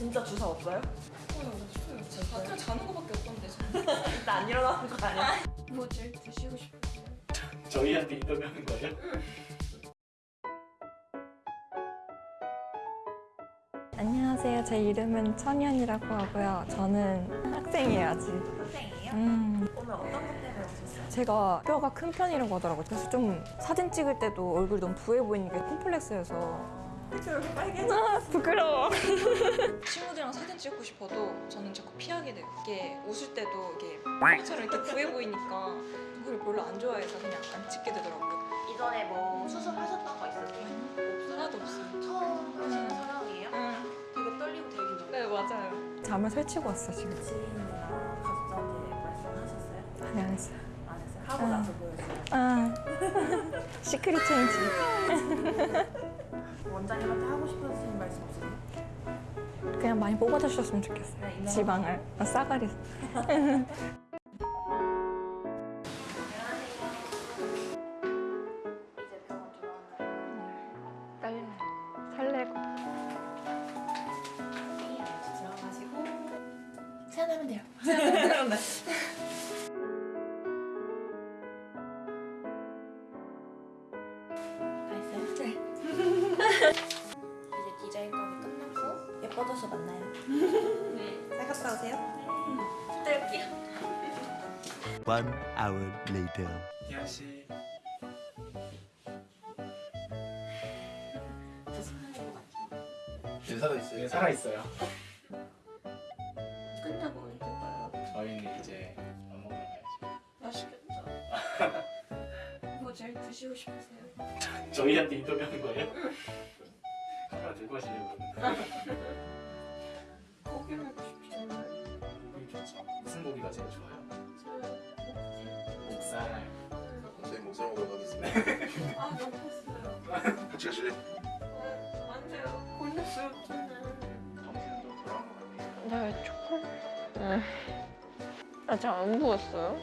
진짜 주사 없어요? 다들 자는 거밖에 없던데 나 안 일어나는 거 아니야? 뭐 제일 드시고 싶으세요? 저희한테 인터뷰하는 거예요? 안녕하세요. 제 이름은 천연이라고 하고요. 저는 학생이에요, 아직. 학생이에요? 음, 오늘 어떤 것 때문에 오셨어요? 제가 뼈가 큰 편이라고 하더라고요. 그래서 좀 사진 찍을 때도 얼굴이 너무 부해 보이니까 콤플렉스여서. 저 얼굴 빨개져. 아, 부끄러워. 친구들이랑 사진 찍고 싶어도 저는 자꾸 피하게 돼요. 이게 웃을 때도 이게 뻥처럼 이렇게 부해 보이니까 그걸 별로 안 좋아해서 그냥 안 찍게 되더라고요. 이전에 뭐 수술하셨던 거 있으세요? 하나도 없어요. 처음 하시는 촬영이에요? 응. 되게 떨리고 되게 긴장. 네 맞아요. 잠을 설치고 왔어, 지금. 지인이나 가족들한테 말씀하셨어요? 아니, 안 했어요. 안 했어요? 하고 응. 나서 보여주세요. 아, 시크릿 체인지. 원장님한테 하고 싶으신 말씀 없으세요? 그냥 많이 뽑아주셨으면 좋겠어요. 네, 지방을. 아, 싸가리. 설레고. 들어가시고 세안하면 돼요. 다 했어요? 네. 예뻐져서 만나요. 네. 잘 갔다 오세요. 네. 뜰게요. One hour later. 같아요. 네, 살아 있어요. 네, 살아 있어요. 끝나고 언제 봐요? 저희는 이제 밥 먹으러 가야죠. 맛있겠다. 뭐 제일 드시고 싶으세요? 저희한테 인터뷰하는 거예요? 카메라 들고 하시려고. 고기 먹고 싶죠. 고기 좋죠. 무슨 고기가 제일 좋아요? 저 목살. 저희 목살 먹으러 가겠습니다. 아, 배고팠어요. 같이 가실래? 어, 안 돼요. 곤욕스럽 저는. 정신은 좀 돌아온 것 같아요. 네, 초콜릿. 네. 아직 안 부었어요?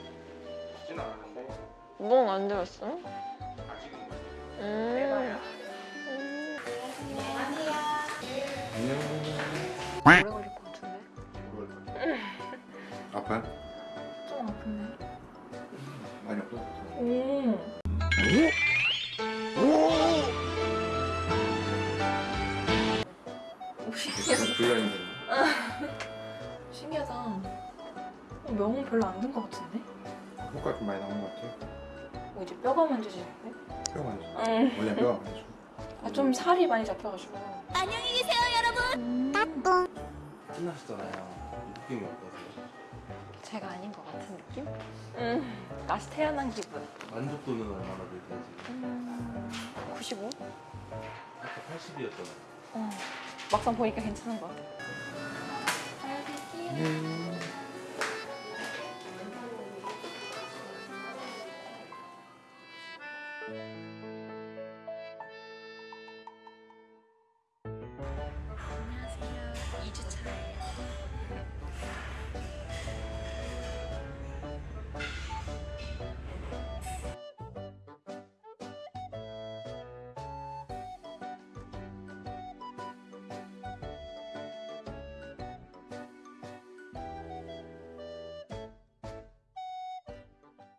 쉽진 않았는데 멍안 들었어 오래 걸릴 것 같은데? 아파요? 좀 아픈데? 많이 아파? 음. 불량인데. 신기하다. 어, 명은 별로 안 든 것 같은데? 효과 좀 많이 나온 것 같아요. 뭐 이제 뼈가 만져지는데? 뼈가. 응. 원래 뼈가 많이 줘. 아, 좀 살이 많이 잡혀가지고. 끝나셨잖아요. 느낌이 어떠세요? 제가 아닌 것 같은 느낌? 음, 다시 태어난 기분. 만족도는 얼마나 되세요 지금? 음, 95? 아까 80이었잖아요. 어, 막상 보니까 괜찮은 것 같아요. 음.